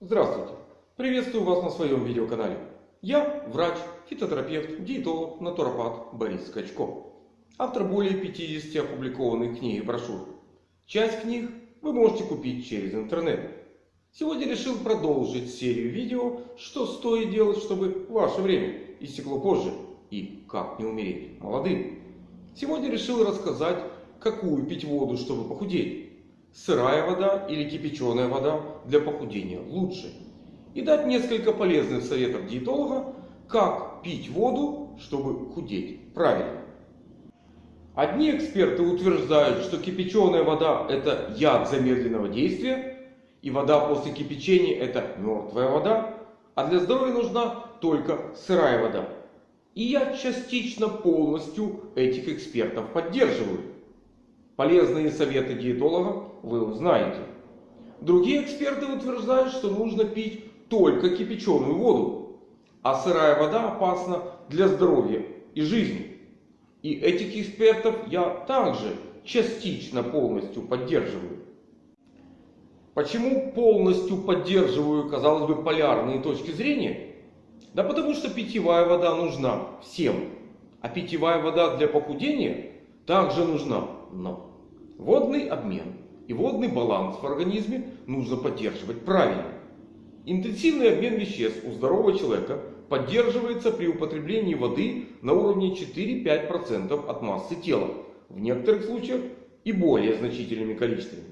Здравствуйте! Приветствую вас на своем видеоканале. Я врач, фитотерапевт, диетолог, натуропат Борис Скачко. Автор более 50 опубликованных книг и брошюр. Часть книг вы можете купить через интернет. Сегодня решил продолжить серию видео, что стоит делать, чтобы ваше время истекло позже и как не умереть молодым. Сегодня решил рассказать, какую пить воду, чтобы похудеть сырая вода или кипяченая вода для похудения лучше. И дать несколько полезных советов диетолога, как пить воду, чтобы худеть правильно. Одни эксперты утверждают, что кипяченая вода это яд замедленного действия. И вода после кипячения это мертвая вода. А для здоровья нужна только сырая вода. И я частично полностью этих экспертов поддерживаю. Полезные советы диетолога вы узнаете. Другие эксперты утверждают, что нужно пить только кипяченую воду. А сырая вода опасна для здоровья и жизни. И этих экспертов я также частично полностью поддерживаю. Почему полностью поддерживаю, казалось бы, полярные точки зрения? Да потому что питьевая вода нужна всем. А питьевая вода для похудения также нужна. Но Водный обмен и водный баланс в организме нужно поддерживать правильно. Интенсивный обмен веществ у здорового человека поддерживается при употреблении воды на уровне 4-5% от массы тела. В некоторых случаях и более значительными количествами.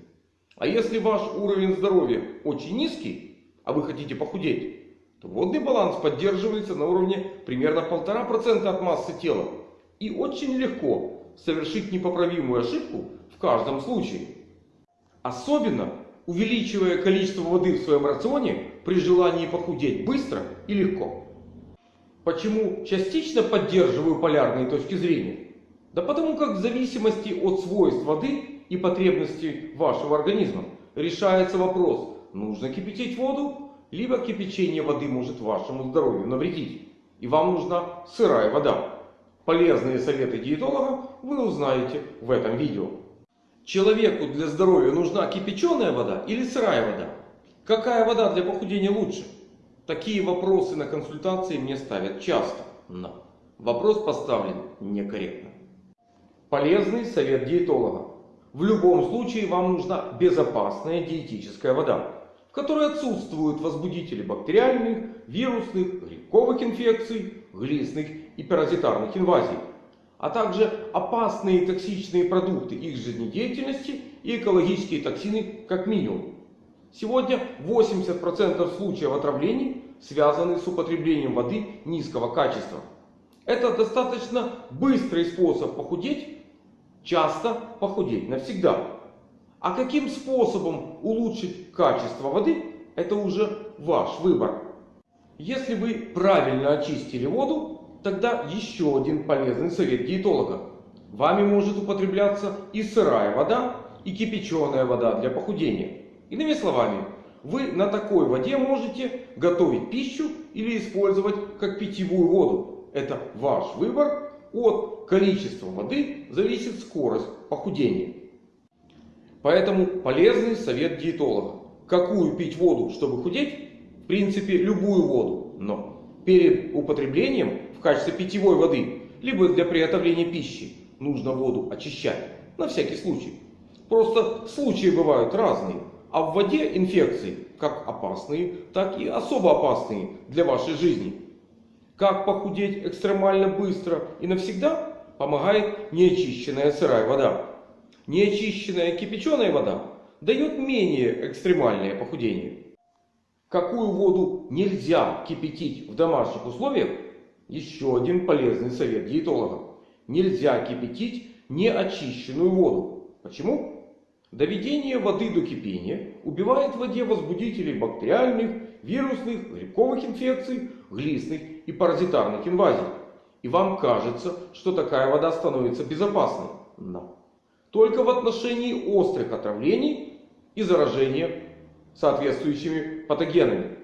А если ваш уровень здоровья очень низкий, а вы хотите похудеть, то водный баланс поддерживается на уровне примерно 1,5% от массы тела. И очень легко совершить непоправимую ошибку в каждом случае. Особенно увеличивая количество воды в своем рационе при желании похудеть быстро и легко. Почему частично поддерживаю полярные точки зрения? Да потому как в зависимости от свойств воды и потребностей вашего организма решается вопрос, нужно кипятить воду, либо кипячение воды может вашему здоровью навредить. И вам нужна сырая вода. Полезные советы диетолога вы узнаете в этом видео. Человеку для здоровья нужна кипяченая вода или сырая вода? Какая вода для похудения лучше? Такие вопросы на консультации мне ставят часто. Но вопрос поставлен некорректно. Полезный совет диетолога. В любом случае вам нужна безопасная диетическая вода, в которой отсутствуют возбудители бактериальных, вирусных, грибковых инфекций, глистных и паразитарных инвазий а также опасные и токсичные продукты их жизнедеятельности и экологические токсины как минимум. Сегодня 80% случаев отравлений связаны с употреблением воды низкого качества. Это достаточно быстрый способ похудеть, часто похудеть навсегда. А каким способом улучшить качество воды, это уже ваш выбор. Если вы правильно очистили воду, Тогда еще один полезный совет диетолога. Вами может употребляться и сырая вода, и кипяченая вода для похудения. Иными словами, вы на такой воде можете готовить пищу или использовать как питьевую воду. Это ваш выбор. От количества воды зависит скорость похудения. Поэтому полезный совет диетолога. Какую пить воду, чтобы худеть? В принципе, любую воду. Но перед употреблением в качестве питьевой воды, либо для приготовления пищи, нужно воду очищать. На всякий случай. Просто случаи бывают разные. А в воде инфекции как опасные, так и особо опасные для вашей жизни. Как похудеть экстремально быстро и навсегда помогает неочищенная сырая вода. Неочищенная кипяченая вода дает менее экстремальное похудение. Какую воду нельзя кипятить в домашних условиях, еще один полезный совет диетолога. Нельзя кипятить неочищенную воду. Почему? Доведение воды до кипения убивает в воде возбудителей бактериальных, вирусных, грибковых инфекций, глистных и паразитарных инвазий. И вам кажется, что такая вода становится безопасной. Но только в отношении острых отравлений и заражения соответствующими патогенами.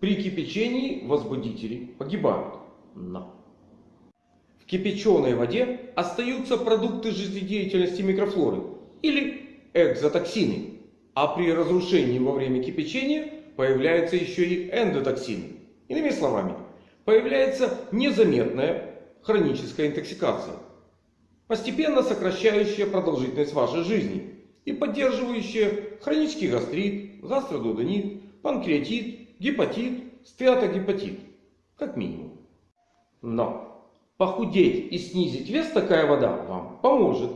При кипячении возбудители погибают. Но в кипяченой воде остаются продукты жизнедеятельности микрофлоры или экзотоксины. А при разрушении во время кипячения появляются еще и эндотоксины. Иными словами, появляется незаметная хроническая интоксикация, постепенно сокращающая продолжительность вашей жизни и поддерживающая хронический гастрит, гастродудонит, панкреатит, гепатит, стеатогепатит, как минимум. Но похудеть и снизить вес такая вода вам поможет.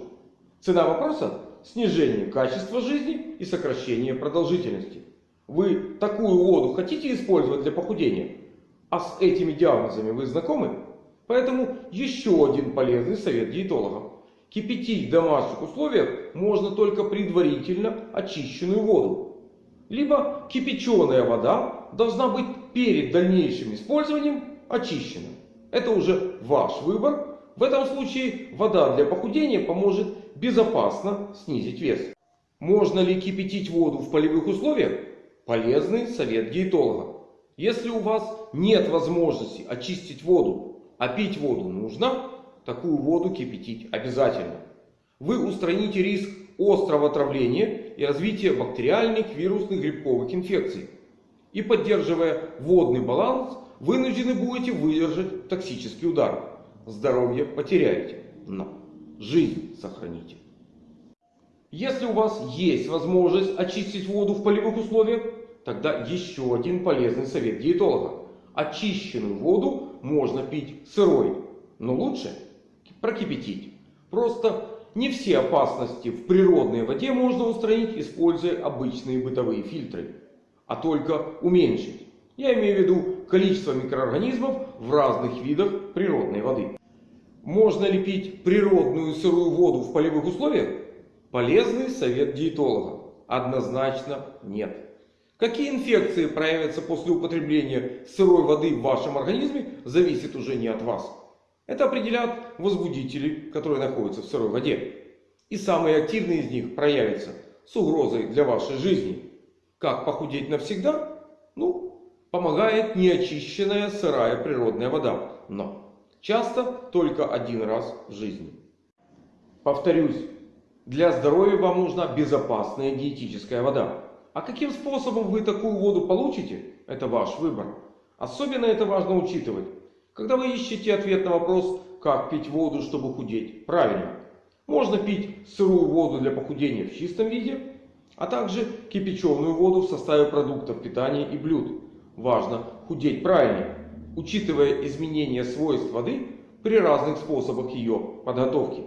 Цена вопроса – снижение качества жизни и сокращение продолжительности. Вы такую воду хотите использовать для похудения? А с этими диагнозами вы знакомы? Поэтому еще один полезный совет диетологов. Кипятить в домашних условиях можно только предварительно очищенную воду. Либо кипяченая вода должна быть перед дальнейшим использованием очищена. Это уже ваш выбор. В этом случае вода для похудения поможет безопасно снизить вес. Можно ли кипятить воду в полевых условиях? Полезный совет диетолога. Если у вас нет возможности очистить воду, а пить воду нужно, такую воду кипятить обязательно. Вы устраните риск острого отравления и развития бактериальных, вирусных, грибковых инфекций. И поддерживая водный баланс, вынуждены будете выдержать токсический удар. Здоровье потеряете, но жизнь сохраните. Если у вас есть возможность очистить воду в полевых условиях, тогда еще один полезный совет диетолога. Очищенную воду можно пить сырой, но лучше прокипятить. Просто не все опасности в природной воде можно устранить, используя обычные бытовые фильтры, а только уменьшить. Я имею в виду количество микроорганизмов в разных видах природной воды. Можно ли пить природную сырую воду в полевых условиях? Полезный совет диетолога. Однозначно нет. Какие инфекции проявятся после употребления сырой воды в вашем организме, зависит уже не от вас. Это определят возбудители, которые находятся в сырой воде. И самые активные из них проявятся с угрозой для вашей жизни. Как похудеть навсегда? Ну, помогает неочищенная сырая природная вода. Но часто только один раз в жизни. Повторюсь, для здоровья вам нужна безопасная диетическая вода. А каким способом вы такую воду получите, это ваш выбор. Особенно это важно учитывать, когда вы ищете ответ на вопрос, как пить воду, чтобы худеть правильно. Можно пить сырую воду для похудения в чистом виде, а также кипяченую воду в составе продуктов питания и блюд важно худеть правильно, учитывая изменения свойств воды при разных способах ее подготовки.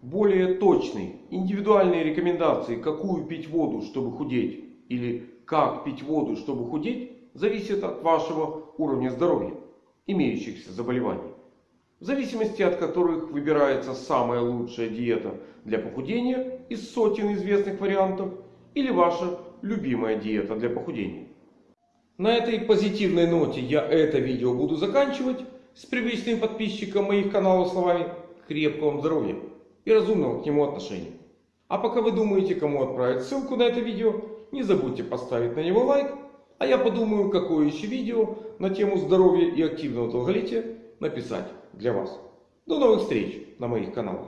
Более точные, индивидуальные рекомендации, какую пить воду, чтобы худеть, или как пить воду, чтобы худеть, зависят от вашего уровня здоровья, имеющихся заболеваний. В зависимости от которых выбирается самая лучшая диета для похудения из сотен известных вариантов или ваша любимая диета для похудения. На этой позитивной ноте я это видео буду заканчивать. С привычным подписчиком моих каналов словами крепкого здоровья и разумного к нему отношения. А пока вы думаете, кому отправить ссылку на это видео, не забудьте поставить на него лайк. А я подумаю, какое еще видео на тему здоровья и активного долголетия написать для вас. До новых встреч на моих каналах.